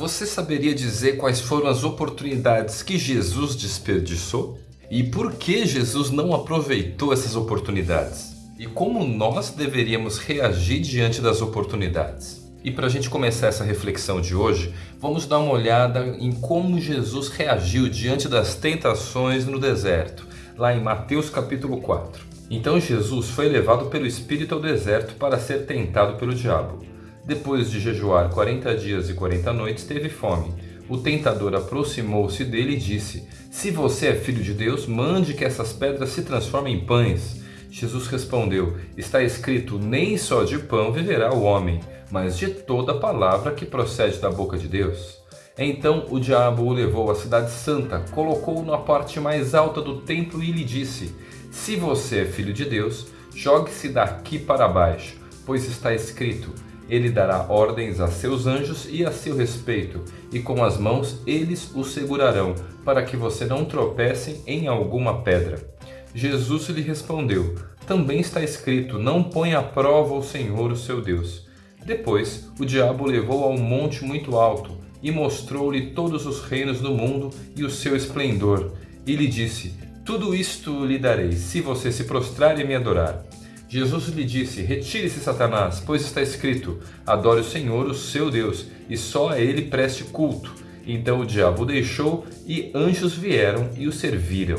Você saberia dizer quais foram as oportunidades que Jesus desperdiçou? E por que Jesus não aproveitou essas oportunidades? E como nós deveríamos reagir diante das oportunidades? E para a gente começar essa reflexão de hoje, vamos dar uma olhada em como Jesus reagiu diante das tentações no deserto, lá em Mateus capítulo 4. Então Jesus foi levado pelo Espírito ao deserto para ser tentado pelo diabo. Depois de jejuar 40 dias e 40 noites, teve fome. O tentador aproximou-se dele e disse, Se você é filho de Deus, mande que essas pedras se transformem em pães. Jesus respondeu, Está escrito, nem só de pão viverá o homem, mas de toda palavra que procede da boca de Deus. Então o diabo o levou à cidade santa, colocou-o na parte mais alta do templo e lhe disse, Se você é filho de Deus, jogue-se daqui para baixo, pois está escrito, ele dará ordens a seus anjos e a seu respeito, e com as mãos eles o segurarão, para que você não tropece em alguma pedra. Jesus lhe respondeu, também está escrito, não põe à prova o Senhor o seu Deus. Depois, o diabo levou a um monte muito alto, e mostrou-lhe todos os reinos do mundo e o seu esplendor, e lhe disse, tudo isto lhe darei, se você se prostrar e me adorar. Jesus lhe disse, retire-se Satanás, pois está escrito, adore o Senhor, o seu Deus, e só a ele preste culto. Então o diabo o deixou e anjos vieram e o serviram.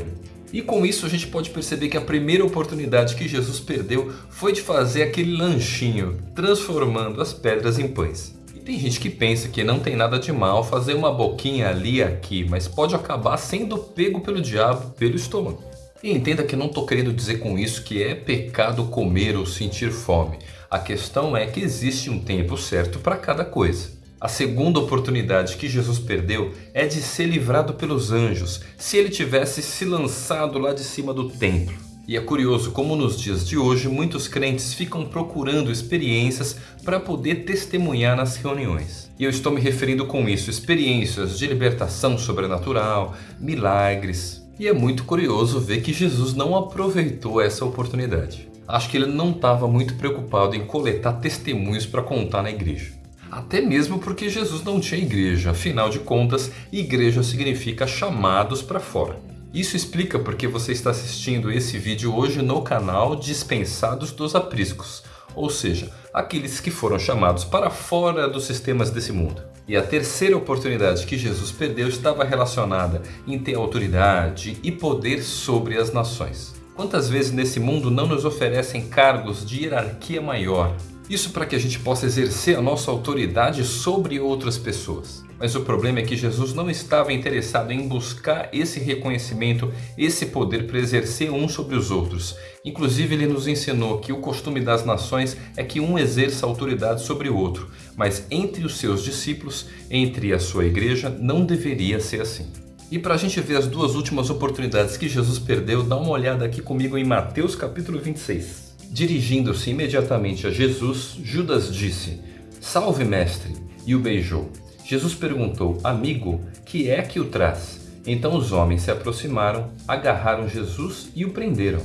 E com isso a gente pode perceber que a primeira oportunidade que Jesus perdeu foi de fazer aquele lanchinho, transformando as pedras em pães. E tem gente que pensa que não tem nada de mal fazer uma boquinha ali e aqui, mas pode acabar sendo pego pelo diabo pelo estômago. E entenda que não estou querendo dizer com isso que é pecado comer ou sentir fome. A questão é que existe um tempo certo para cada coisa. A segunda oportunidade que Jesus perdeu é de ser livrado pelos anjos, se ele tivesse se lançado lá de cima do templo. E é curioso como nos dias de hoje muitos crentes ficam procurando experiências para poder testemunhar nas reuniões. E eu estou me referindo com isso experiências de libertação sobrenatural, milagres, e é muito curioso ver que Jesus não aproveitou essa oportunidade. Acho que ele não estava muito preocupado em coletar testemunhos para contar na igreja. Até mesmo porque Jesus não tinha igreja, afinal de contas, igreja significa chamados para fora. Isso explica porque você está assistindo esse vídeo hoje no canal Dispensados dos Apriscos, ou seja, aqueles que foram chamados para fora dos sistemas desse mundo. E a terceira oportunidade que Jesus perdeu estava relacionada em ter autoridade e poder sobre as nações. Quantas vezes nesse mundo não nos oferecem cargos de hierarquia maior? Isso para que a gente possa exercer a nossa autoridade sobre outras pessoas. Mas o problema é que Jesus não estava interessado em buscar esse reconhecimento, esse poder para exercer uns sobre os outros. Inclusive ele nos ensinou que o costume das nações é que um exerça autoridade sobre o outro, mas entre os seus discípulos, entre a sua igreja, não deveria ser assim. E para a gente ver as duas últimas oportunidades que Jesus perdeu, dá uma olhada aqui comigo em Mateus capítulo 26. Dirigindo-se imediatamente a Jesus, Judas disse, Salve mestre, e o beijou. Jesus perguntou, amigo, que é que o traz? Então os homens se aproximaram, agarraram Jesus e o prenderam.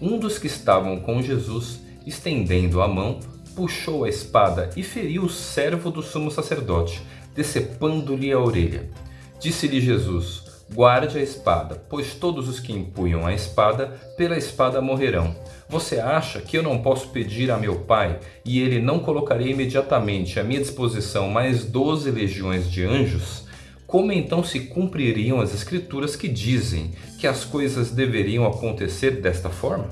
Um dos que estavam com Jesus, estendendo a mão, puxou a espada e feriu o servo do sumo sacerdote, decepando-lhe a orelha. Disse-lhe Jesus, guarde a espada, pois todos os que empunham a espada, pela espada morrerão. Você acha que eu não posso pedir a meu pai e ele não colocaria imediatamente à minha disposição mais doze legiões de anjos? Como então se cumpririam as escrituras que dizem que as coisas deveriam acontecer desta forma?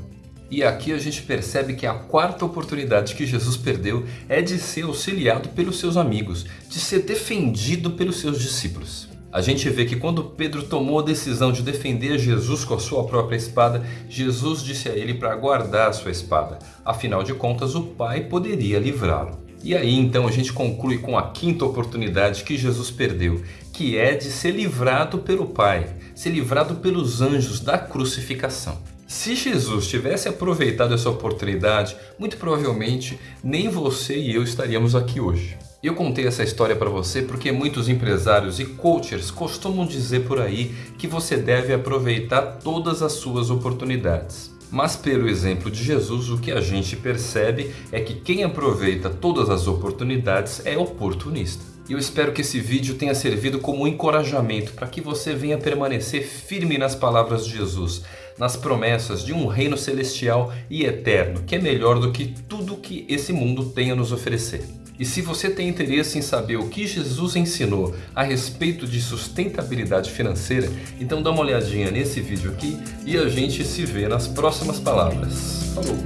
E aqui a gente percebe que a quarta oportunidade que Jesus perdeu é de ser auxiliado pelos seus amigos, de ser defendido pelos seus discípulos. A gente vê que quando Pedro tomou a decisão de defender Jesus com a sua própria espada, Jesus disse a ele para guardar a sua espada. Afinal de contas, o Pai poderia livrá-lo. E aí então a gente conclui com a quinta oportunidade que Jesus perdeu, que é de ser livrado pelo Pai, ser livrado pelos anjos da crucificação. Se Jesus tivesse aproveitado essa oportunidade, muito provavelmente nem você e eu estaríamos aqui hoje. Eu contei essa história para você porque muitos empresários e coaches costumam dizer por aí que você deve aproveitar todas as suas oportunidades. Mas pelo exemplo de Jesus, o que a gente percebe é que quem aproveita todas as oportunidades é oportunista. Eu espero que esse vídeo tenha servido como encorajamento para que você venha permanecer firme nas palavras de Jesus, nas promessas de um reino celestial e eterno, que é melhor do que tudo que esse mundo tem a nos oferecer. E se você tem interesse em saber o que Jesus ensinou a respeito de sustentabilidade financeira, então dá uma olhadinha nesse vídeo aqui e a gente se vê nas próximas palavras. Falou!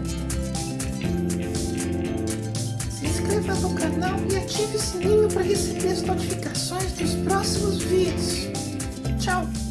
Se inscreva no canal e ative o sininho para receber as notificações dos próximos vídeos. Tchau!